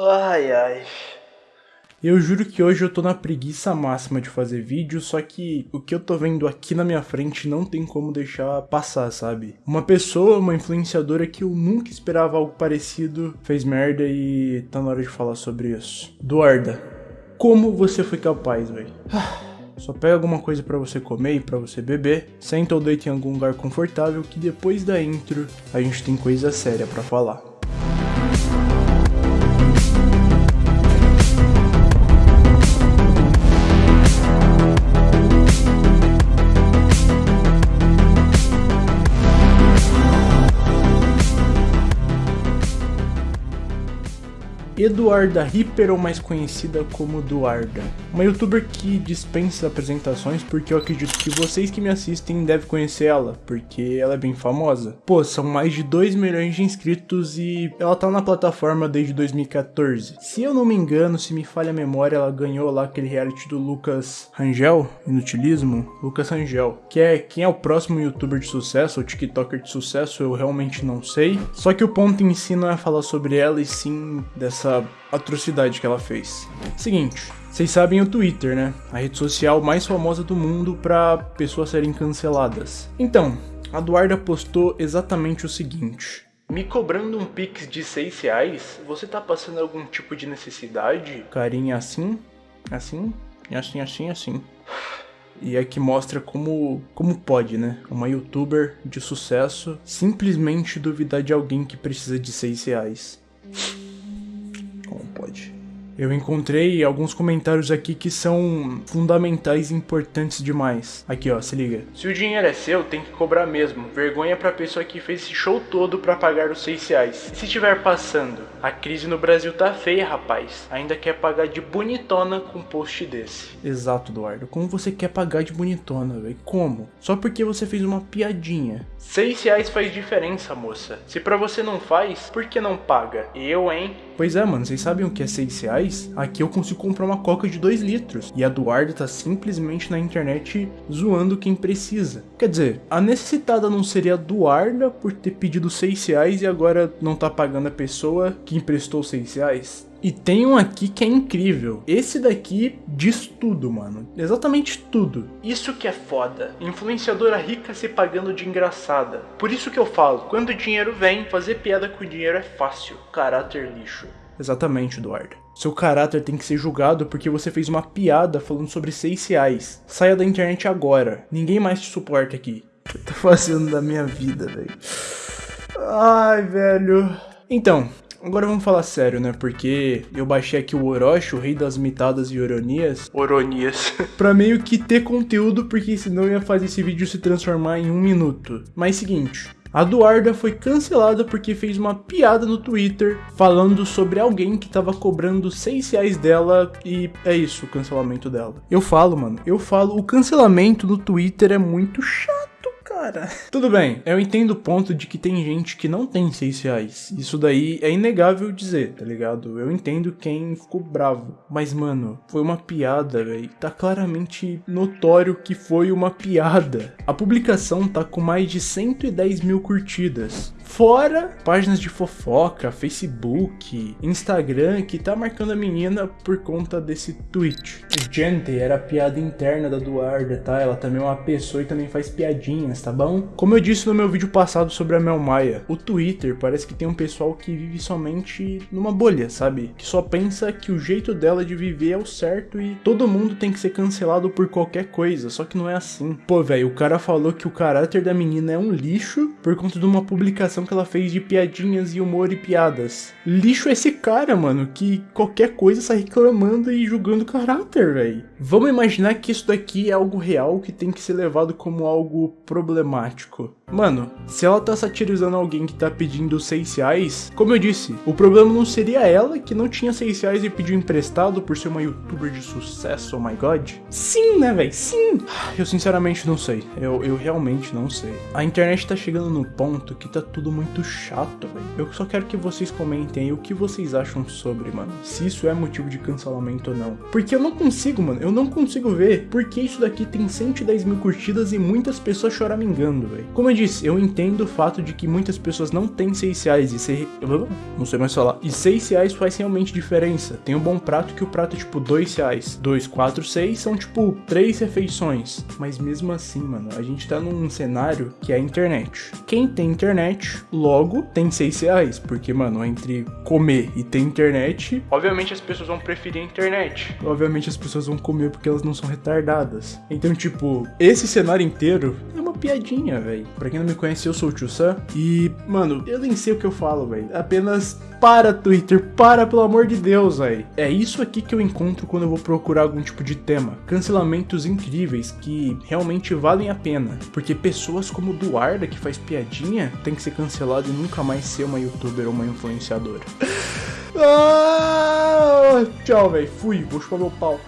Ai, ai. Eu juro que hoje eu tô na preguiça máxima de fazer vídeo, só que o que eu tô vendo aqui na minha frente não tem como deixar passar, sabe? Uma pessoa, uma influenciadora que eu nunca esperava algo parecido, fez merda e tá na hora de falar sobre isso. Duarda, como você foi capaz, velho? Só pega alguma coisa para você comer e para você beber, senta ou deita em algum lugar confortável que depois da intro a gente tem coisa séria para falar. Eduarda Ripper, ou mais conhecida como Duarda. Uma youtuber que dispensa apresentações porque eu acredito que vocês que me assistem devem conhecer ela, porque ela é bem famosa. Pô, são mais de 2 milhões de inscritos e ela tá na plataforma desde 2014. Se eu não me engano, se me falha a memória, ela ganhou lá aquele reality do Lucas Rangel, Inutilismo, Lucas Rangel, que é quem é o próximo youtuber de sucesso, ou tiktoker de sucesso, eu realmente não sei. Só que o ponto em si não é falar sobre ela e sim dessa essa atrocidade que ela fez. Seguinte, vocês sabem o Twitter, né? A rede social mais famosa do mundo para pessoas serem canceladas. Então, a Duarda postou exatamente o seguinte. Me cobrando um pix de 6 reais, você tá passando algum tipo de necessidade? Carinha assim, assim, assim, assim, assim. E é que mostra como, como pode, né? Uma youtuber de sucesso simplesmente duvidar de alguém que precisa de 6 reais. Eu encontrei alguns comentários aqui que são fundamentais e importantes demais. Aqui ó, se liga. Se o dinheiro é seu, tem que cobrar mesmo. Vergonha pra pessoa que fez esse show todo pra pagar os 6 reais. E se estiver passando, a crise no Brasil tá feia, rapaz. Ainda quer pagar de bonitona com um post desse. Exato, Eduardo. Como você quer pagar de bonitona, velho? Como? Só porque você fez uma piadinha. 6 reais faz diferença, moça. Se pra você não faz, por que não paga? Eu, hein? Pois é, mano, vocês sabem o que é 6 reais? Aqui eu consigo comprar uma coca de 2 litros. E a Eduardo tá simplesmente na internet zoando quem precisa. Quer dizer, a necessitada não seria a Duarda por ter pedido 6 reais e agora não tá pagando a pessoa que emprestou 6 reais? E tem um aqui que é incrível. Esse daqui diz tudo, mano. Exatamente tudo. Isso que é foda. Influenciadora rica se pagando de engraçada. Por isso que eu falo, quando o dinheiro vem, fazer piada com o dinheiro é fácil. Caráter lixo. Exatamente, Eduardo. Seu caráter tem que ser julgado porque você fez uma piada falando sobre 6 reais. Saia da internet agora. Ninguém mais te suporta aqui. O que eu tô fazendo da minha vida, velho? Ai, velho. Então, Agora vamos falar sério, né? Porque eu baixei aqui o Orochi, o rei das mitadas e ironias. Oronias. pra meio que ter conteúdo, porque senão eu ia fazer esse vídeo se transformar em um minuto. Mas seguinte, a Duarda foi cancelada porque fez uma piada no Twitter falando sobre alguém que tava cobrando 6 reais dela e é isso o cancelamento dela. Eu falo, mano, eu falo, o cancelamento no Twitter é muito chato cara. Tudo bem, eu entendo o ponto de que tem gente que não tem 6 reais. Isso daí é inegável dizer, tá ligado? Eu entendo quem ficou bravo. Mas, mano, foi uma piada, velho. Tá claramente notório que foi uma piada. A publicação tá com mais de 110 mil curtidas. Fora páginas de fofoca, Facebook, Instagram que tá marcando a menina por conta desse tweet. Gente, era piada interna da Duarda, tá? Ela também é uma pessoa e também faz piadinhas, tá bom? Como eu disse no meu vídeo passado sobre a Mel Maia, o Twitter parece que tem um pessoal que vive somente numa bolha, sabe? Que só pensa que o jeito dela de viver é o certo e todo mundo tem que ser cancelado por qualquer coisa, só que não é assim. Pô, velho, o cara falou que o caráter da menina é um lixo por conta de uma publicação que ela fez de piadinhas e humor e piadas. Lixo esse cara, mano, que qualquer coisa sai reclamando e julgando caráter, velho. Vamos imaginar que isso daqui é algo real que tem que ser levado como algo problemático. Mano, se ela tá satirizando alguém que tá pedindo 6 reais, como eu disse, o problema não seria ela que não tinha 6 reais e pediu emprestado por ser uma youtuber de sucesso, oh my god? Sim, né, velho? Sim! Eu sinceramente não sei. Eu, eu realmente não sei. A internet tá chegando no ponto que tá tudo muito chato, velho. Eu só quero que vocês comentem aí o que vocês acham sobre, mano. Se isso é motivo de cancelamento ou não. Porque eu não consigo, mano. Eu não consigo ver porque isso daqui tem 110 mil curtidas e muitas pessoas choramingando, velho. Como eu disse, eu entendo o fato de que muitas pessoas não têm 6 reais e ser. Não sei mais falar. E 6 reais faz realmente diferença. Tem um bom prato que o prato é tipo 2 reais. 2, 4, 6 são tipo 3 refeições. Mas mesmo assim, mano, a gente tá num cenário que é a internet. Quem tem internet, logo tem 6 reais. Porque, mano, entre comer e ter internet, obviamente as pessoas vão preferir a internet. Obviamente as pessoas vão comer porque elas não são retardadas. Então, tipo, esse cenário inteiro piadinha, velho. Pra quem não me conhece, eu sou o Tio Sam. E, mano, eu nem sei o que eu falo, velho. Apenas para, Twitter. Para, pelo amor de Deus, velho. É isso aqui que eu encontro quando eu vou procurar algum tipo de tema. Cancelamentos incríveis que realmente valem a pena. Porque pessoas como Duarda, que faz piadinha, tem que ser cancelado e nunca mais ser uma youtuber ou uma influenciadora. ah, tchau, velho. Fui. Vou chupar meu pau.